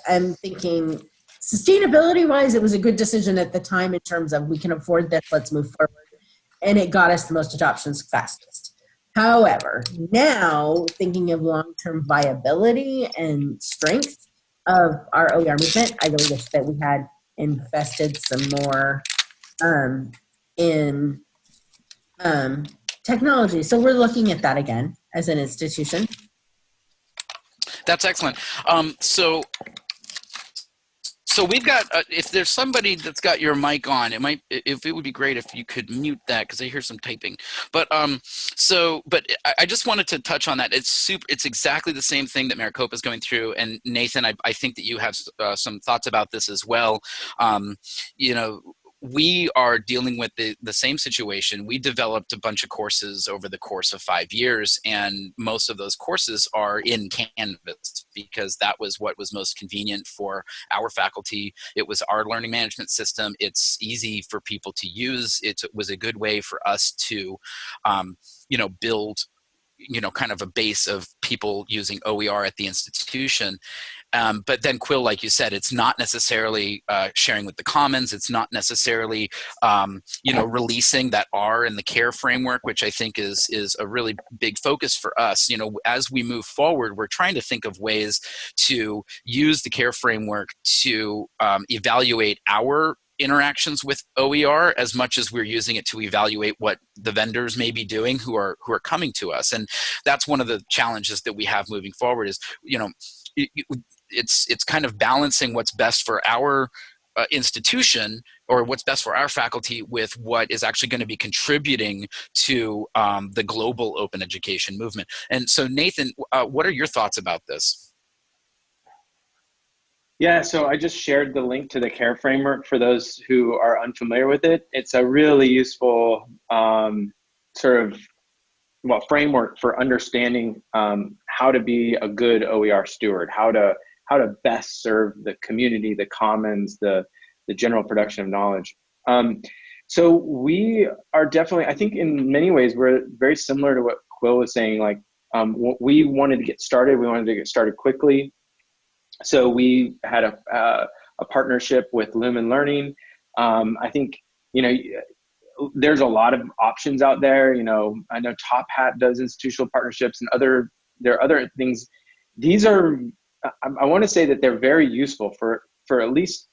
am thinking sustainability wise, it was a good decision at the time in terms of we can afford this, let's move forward. And it got us the most adoptions fastest. However, now thinking of long-term viability and strength of our OER movement, I really wish that we had invested some more um, in um, technology. So we're looking at that again as an institution. That's excellent. Um, so, so we've got. Uh, if there's somebody that's got your mic on, it might. If it would be great if you could mute that because I hear some typing. But um, so, but I, I just wanted to touch on that. It's super. It's exactly the same thing that Maricopa is going through. And Nathan, I, I think that you have uh, some thoughts about this as well. Um, you know, we are dealing with the, the same situation. We developed a bunch of courses over the course of five years, and most of those courses are in Canvas because that was what was most convenient for our faculty. It was our learning management system. It's easy for people to use. It was a good way for us to, um, you know, build you know, kind of a base of people using OER at the institution. Um, but then Quill, like you said, it's not necessarily uh, sharing with the commons. It's not necessarily, um, you know, releasing that R in the CARE framework, which I think is is a really big focus for us. You know, as we move forward, we're trying to think of ways to use the CARE framework to um, evaluate our interactions with OER as much as we're using it to evaluate what the vendors may be doing who are who are coming to us and that's one of the challenges that we have moving forward is you know it's it's kind of balancing what's best for our uh, institution or what's best for our faculty with what is actually going to be contributing to um, the global open education movement. And so Nathan, uh, what are your thoughts about this? Yeah, so I just shared the link to the CARE framework for those who are unfamiliar with it. It's a really useful um, sort of well framework for understanding um, how to be a good OER steward, how to how to best serve the community, the commons, the the general production of knowledge. Um, so we are definitely, I think, in many ways, we're very similar to what Quill was saying. Like um, we wanted to get started, we wanted to get started quickly. So we had a uh, a partnership with Lumen Learning. Um, I think you know there's a lot of options out there. You know, I know Top Hat does institutional partnerships and other there are other things. These are I, I want to say that they're very useful for for at least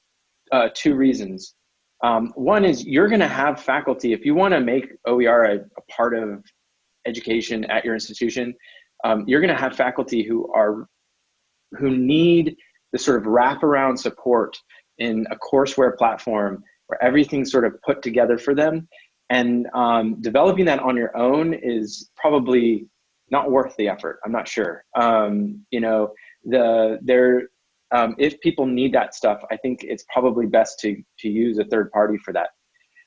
uh, two reasons. Um, one is you're going to have faculty if you want to make OER a, a, part of education at your institution. Um, you're going to have faculty who are who need the sort of wraparound support in a courseware platform where everything's sort of put together for them. And um, developing that on your own is probably not worth the effort. I'm not sure. Um, you know, the there um, if people need that stuff, I think it's probably best to to use a third party for that.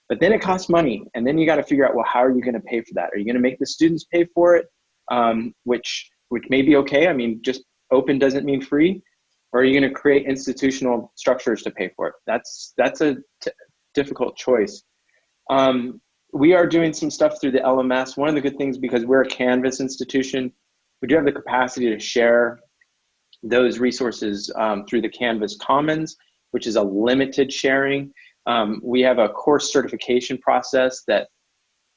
But then it costs money, and then you got to figure out well, how are you going to pay for that? Are you going to make the students pay for it, um, which which may be okay? I mean, just open doesn't mean free, or are you going to create institutional structures to pay for it? That's that's a difficult choice. Um, we are doing some stuff through the LMS. One of the good things because we're a Canvas institution, we do have the capacity to share those resources um, through the Canvas Commons, which is a limited sharing. Um, we have a course certification process that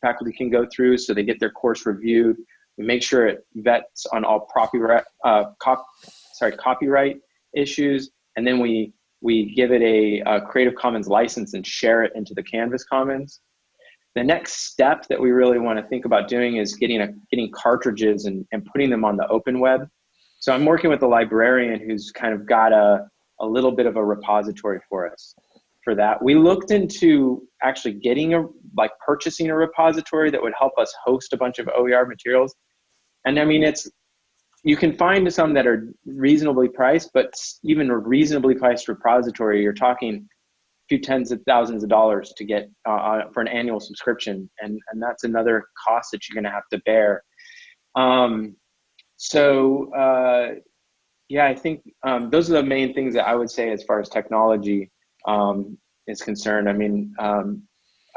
faculty can go through so they get their course reviewed. We make sure it vets on all copyright, uh, cop, sorry, copyright issues, and then we we give it a, a, Creative Commons license and share it into the Canvas Commons. The next step that we really want to think about doing is getting a, getting cartridges and, and putting them on the open web. So I'm working with a librarian who's kind of got a, a little bit of a repository for us for that. We looked into actually getting a, like purchasing a repository that would help us host a bunch of OER materials. And I mean, it's, you can find some that are reasonably priced, but even a reasonably priced repository, you're talking a few tens of thousands of dollars to get uh, uh for an annual subscription. And, and that's another cost that you're gonna have to bear. Um, so uh, yeah, I think um, those are the main things that I would say as far as technology um, is concerned. I mean, um,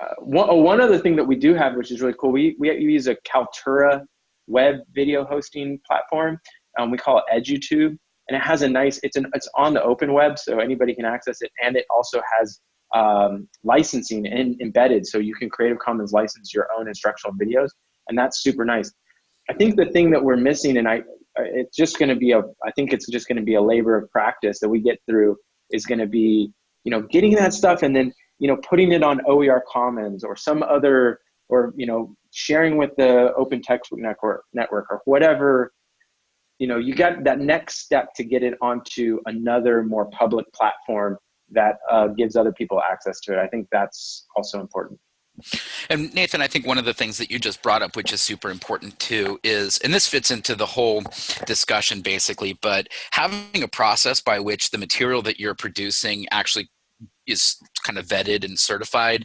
uh, one, oh, one other thing that we do have, which is really cool, we, we use a Kaltura web video hosting platform. Um, we call it EduTube, and it has a nice, it's, an, it's on the open web, so anybody can access it, and it also has um, licensing in, embedded, so you can Creative Commons license your own instructional videos, and that's super nice. I think the thing that we're missing, and I, it's just going to be a, I think it's just going to be a labor of practice that we get through is going to be, you know, getting that stuff and then, you know, putting it on OER Commons or some other, or, you know, sharing with the Open Textbook Network, network or whatever, you know, you got that next step to get it onto another more public platform that uh, gives other people access to it. I think that's also important. And Nathan, I think one of the things that you just brought up, which is super important too, is, and this fits into the whole discussion basically, but having a process by which the material that you're producing actually is kind of vetted and certified.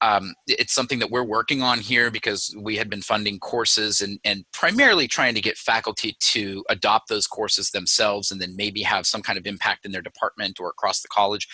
Um, it's something that we're working on here because we had been funding courses and, and primarily trying to get faculty to adopt those courses themselves and then maybe have some kind of impact in their department or across the college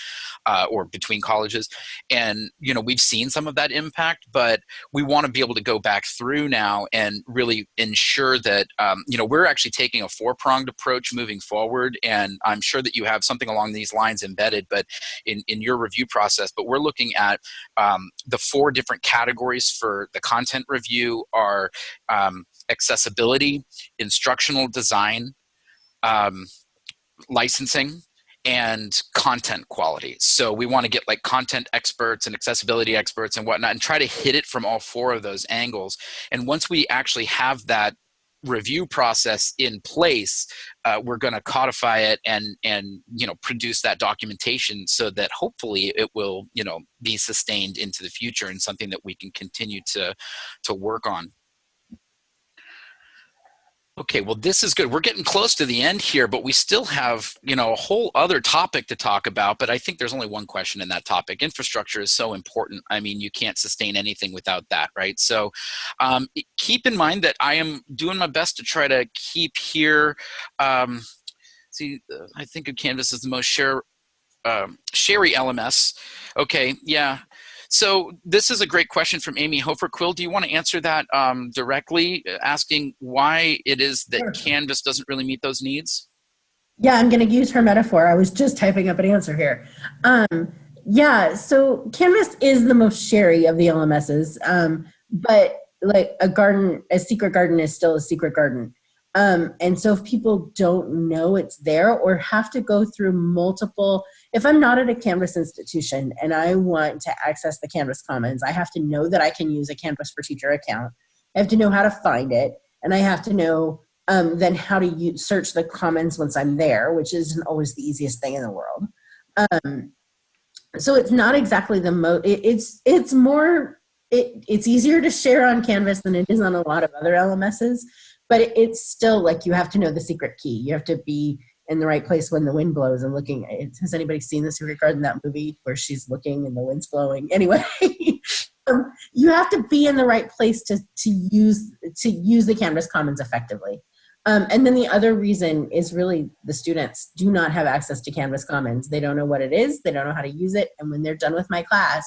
uh, or between colleges. And, you know, we've seen some of that impact, but we want to be able to go back through now and really ensure that, um, you know, we're actually taking a four-pronged approach moving forward. And I'm sure that you have something along these lines embedded, but in, in your review process, but we're looking at um, the four different categories for the content review are um, accessibility, instructional design, um, licensing, and content quality. So we want to get like content experts and accessibility experts and whatnot and try to hit it from all four of those angles. And once we actually have that review process in place, uh, we're going to codify it and and you know produce that documentation so that hopefully it will you know be sustained into the future and something that we can continue to to work on. Okay, well, this is good. We're getting close to the end here, but we still have, you know, a whole other topic to talk about. But I think there's only one question in that topic. Infrastructure is so important. I mean, you can't sustain anything without that, right? So um, keep in mind that I am doing my best to try to keep here. Um, see, uh, I think of Canvas as the most share, um, Sherry LMS. Okay, yeah. So this is a great question from Amy Hofer. Quill, do you want to answer that um, directly, uh, asking why it is that sure. Canvas doesn't really meet those needs? Yeah, I'm going to use her metaphor. I was just typing up an answer here. Um, yeah, so Canvas is the most sherry of the LMSs, um, but like a garden, a secret garden is still a secret garden. Um, and so if people don't know it's there or have to go through multiple, if I'm not at a Canvas institution and I want to access the Canvas Commons, I have to know that I can use a Canvas for Teacher account. I have to know how to find it. And I have to know um, then how to use, search the Commons once I'm there, which isn't always the easiest thing in the world. Um, so it's not exactly the most, it, it's, it's more, it, it's easier to share on Canvas than it is on a lot of other LMSs but it's still like you have to know the secret key. You have to be in the right place when the wind blows and looking. Has anybody seen the Secret Garden, that movie where she's looking and the wind's blowing? Anyway, um, you have to be in the right place to to use to use the Canvas Commons effectively. Um, and then the other reason is really the students do not have access to Canvas Commons. They don't know what it is. They don't know how to use it. And when they're done with my class,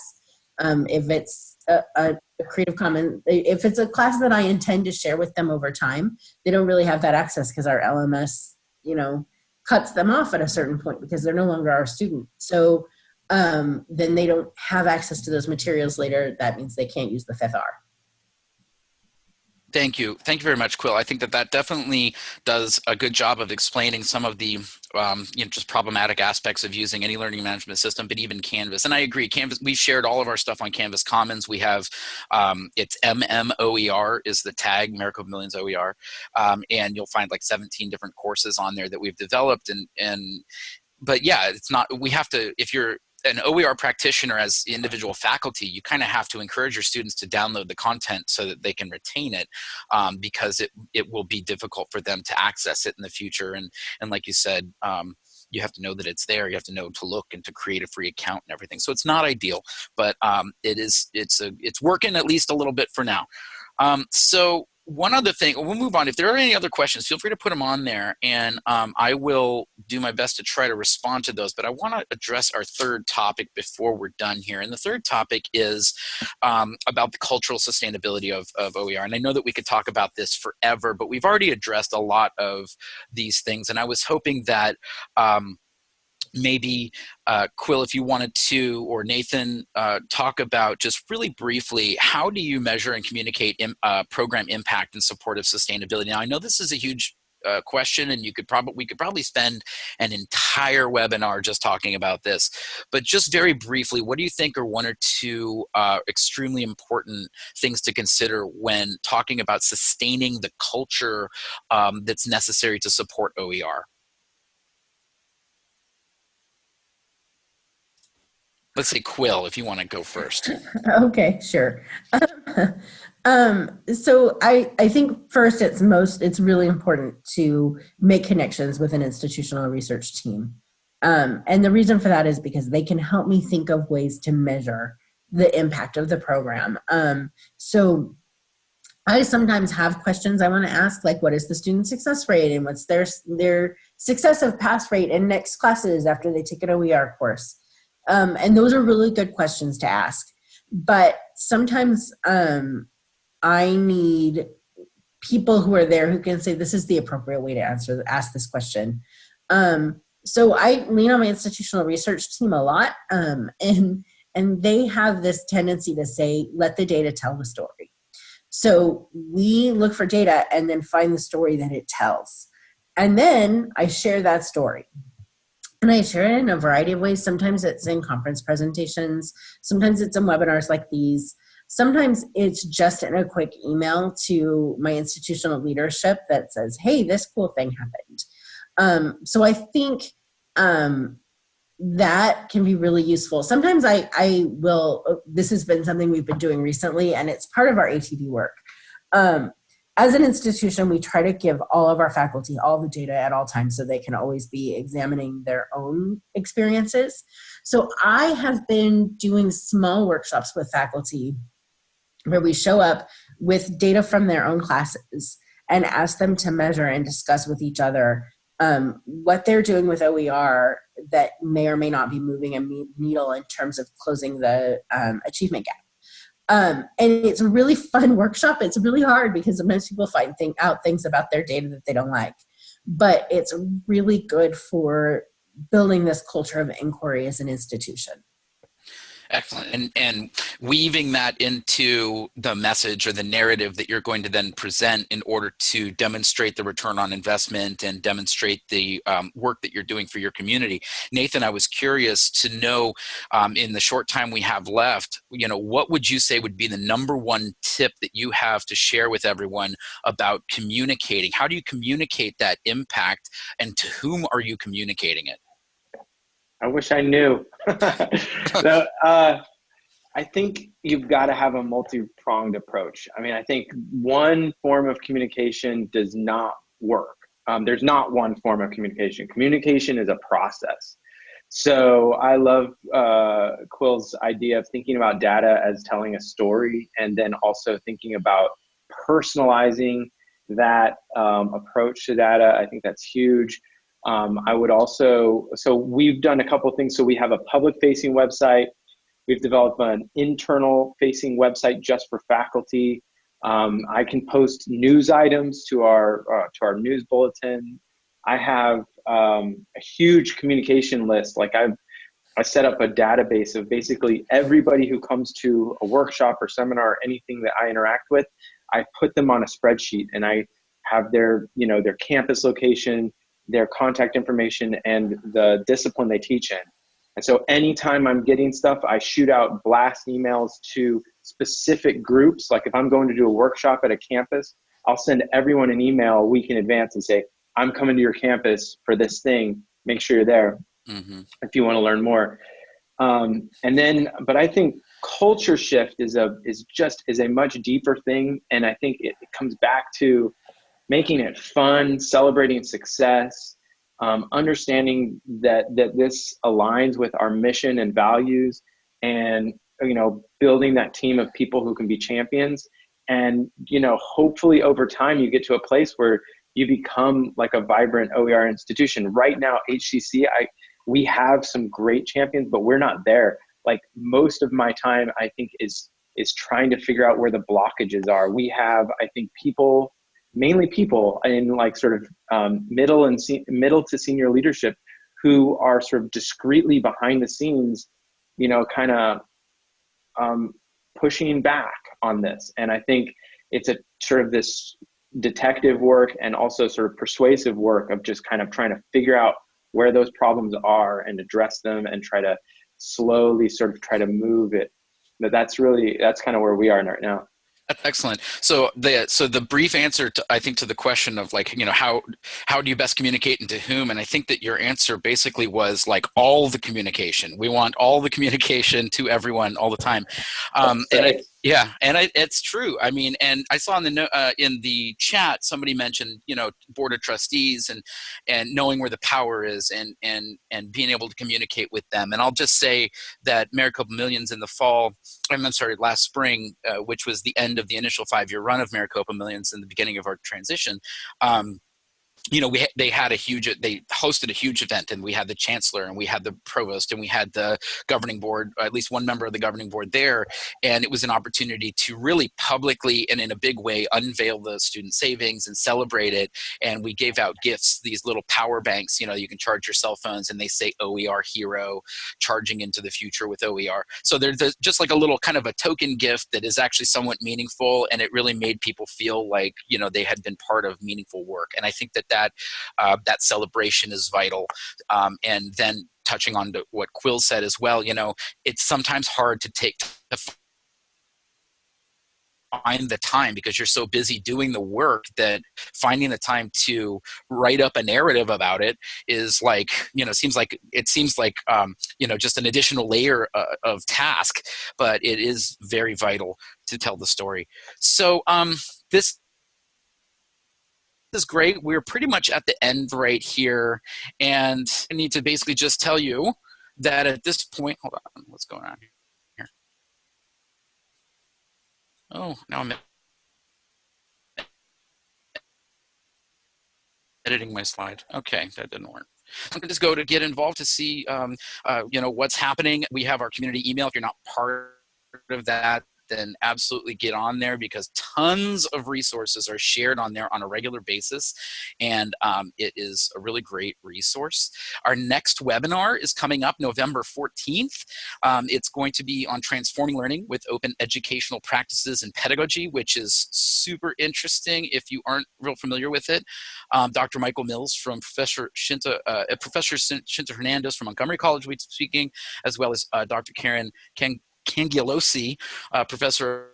um, if it's a, a, a Creative Commons, if it's a class that I intend to share with them over time, they don't really have that access because our LMS, you know, cuts them off at a certain point because they're no longer our student. So um, then they don't have access to those materials later. That means they can't use the fifth R. Thank you. Thank you very much, Quill. I think that that definitely does a good job of explaining some of the um, you know, just problematic aspects of using any learning management system, but even Canvas. And I agree, Canvas, we've shared all of our stuff on Canvas Commons. We have, um, it's MMOER is the tag, Maricopa Millions OER. Um, and you'll find like 17 different courses on there that we've developed. And, and but yeah, it's not, we have to, if you're an OER practitioner as individual faculty, you kind of have to encourage your students to download the content so that they can retain it um, because it, it will be difficult for them to access it in the future. And, and like you said, um, you have to know that it's there. You have to know to look and to create a free account and everything. So it's not ideal, but um, it is, it's, a, it's working at least a little bit for now. Um, so one other thing, we'll move on. If there are any other questions, feel free to put them on there and um, I will do my best to try to respond to those. But I want to address our third topic before we're done here. And the third topic is um, about the cultural sustainability of, of OER. And I know that we could talk about this forever, but we've already addressed a lot of these things. And I was hoping that um, maybe uh, Quill, if you wanted to, or Nathan, uh, talk about just really briefly, how do you measure and communicate uh, program impact and support of sustainability? Now, I know this is a huge uh, question and you could probably we could probably spend an entire webinar just talking about this but just very briefly what do you think are one or two uh, extremely important things to consider when talking about sustaining the culture um, that's necessary to support OER let's say Quill, if you want to go first. okay, sure. um, so I, I think first it's most, it's really important to make connections with an institutional research team. Um, and the reason for that is because they can help me think of ways to measure the impact of the program. Um, so I sometimes have questions I want to ask, like what is the student success rate and what's their, their success of pass rate in next classes after they take an OER course. Um, and those are really good questions to ask. But sometimes um, I need people who are there who can say this is the appropriate way to answer ask this question. Um, so I lean on my institutional research team a lot, um, and and they have this tendency to say, let the data tell the story. So we look for data and then find the story that it tells. And then I share that story. And I share it in a variety of ways. Sometimes it's in conference presentations. Sometimes it's in webinars like these. Sometimes it's just in a quick email to my institutional leadership that says, hey, this cool thing happened. Um, so I think um, that can be really useful. Sometimes I, I will, this has been something we've been doing recently and it's part of our ATD work. Um, as an institution, we try to give all of our faculty all the data at all times so they can always be examining their own experiences. So I have been doing small workshops with faculty where we show up with data from their own classes and ask them to measure and discuss with each other um, what they're doing with OER that may or may not be moving a needle in terms of closing the um, achievement gap. Um, and it's a really fun workshop. It's really hard because sometimes people find thing, out things about their data that they don't like. But it's really good for building this culture of inquiry as an institution. Excellent. And, and weaving that into the message or the narrative that you're going to then present in order to demonstrate the return on investment and demonstrate the um, work that you're doing for your community. Nathan, I was curious to know um, in the short time we have left, you know, what would you say would be the number one tip that you have to share with everyone about communicating? How do you communicate that impact and to whom are you communicating it? I wish I knew. so, uh, I think you've got to have a multi-pronged approach. I mean, I think one form of communication does not work. Um, there's not one form of communication. Communication is a process. So I love uh, Quill's idea of thinking about data as telling a story, and then also thinking about personalizing that um, approach to data. I think that's huge. Um, I would also, so we've done a couple things. So we have a public facing website. We've developed an internal facing website just for faculty. Um, I can post news items to our, uh, to our news bulletin. I have um, a huge communication list. Like I've, I set up a database of basically everybody who comes to a workshop or seminar or anything that I interact with. I put them on a spreadsheet and I have their, you know, their campus location, their contact information, and the discipline they teach in. And so anytime I'm getting stuff, I shoot out blast emails to specific groups. Like if I'm going to do a workshop at a campus, I'll send everyone an email a week in advance and say, I'm coming to your campus for this thing. Make sure you're there mm-hmm. if you want to learn more. Um, and then, but I think culture shift is a is just is a much deeper thing, and I think it, it comes back to making it fun, celebrating success, um, understanding that that this aligns with our mission and values, and you know, building that team of people who can be champions. And you know, hopefully over time, you get to a place where you become like a vibrant OER institution. Right now, HCC, I we have some great champions, but we're not there. Like most of my time, I think is is trying to figure out where the blockages are. We have, I think, people, mainly people in like sort of um, middle and middle to senior leadership, who are sort of discreetly behind the scenes, you know, kind of um, pushing back on this. And I think it's a sort of this detective work and also sort of persuasive work of just kind of trying to figure out where those problems are and address them and try to slowly sort of try to move it but that's really that's kind of where we are right now that's excellent. So the so the brief answer to I think to the question of like you know how how do you best communicate and to whom and I think that your answer basically was like all the communication. We want all the communication to everyone all the time, um, and I, yeah, and I, it's true. I mean, and I saw in the uh, in the chat somebody mentioned, you know, board of trustees and and knowing where the power is and and and being able to communicate with them. And I'll just say that Maricopa Millions in the fall, I'm sorry, last spring, uh, which was the end of the initial five year run of Maricopa Millions and the beginning of our transition. Um, you know, we they had a huge they hosted a huge event, and we had the chancellor, and we had the provost, and we had the governing board, at least one member of the governing board there, and it was an opportunity to really publicly and in a big way unveil the student savings and celebrate it. And we gave out gifts, these little power banks. You know, you can charge your cell phones, and they say OER Hero, charging into the future with OER. So there's just like a little kind of a token gift that is actually somewhat meaningful, and it really made people feel like you know they had been part of meaningful work. And I think that that uh, that celebration is vital. Um, and then touching on to what Quill said as well, you know, it's sometimes hard to take find the time because you're so busy doing the work that finding the time to write up a narrative about it is like you know seems like it seems like um, you know just an additional layer uh, of task but it is very vital to tell the story so um, this is great. We're pretty much at the end right here. And I need to basically just tell you that at this point, hold on, what's going on here? Oh, now I'm editing my slide. Okay, that didn't work. To just go to get involved to see, um, uh, you know, what's happening. We have our community email. If you're not part of that, then absolutely get on there because tons of resources are shared on there on a regular basis. And um, it is a really great resource. Our next webinar is coming up November 14th. Um, it's going to be on transforming learning with open educational practices and pedagogy, which is super interesting if you aren't real familiar with it. Um, Dr. Michael Mills from Professor Shinta, uh, Professor Shinta Hernandez from Montgomery College will be speaking, as well as uh, Dr. Karen Cangialosi, uh, professor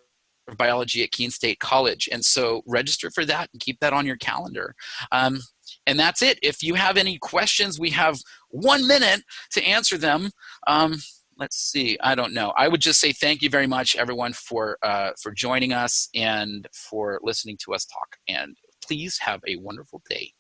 of biology at Keene State College. And so register for that and keep that on your calendar. Um, and that's it. If you have any questions, we have one minute to answer them. Um, let's see, I don't know. I would just say thank you very much, everyone, for, uh, for joining us and for listening to us talk. And please have a wonderful day.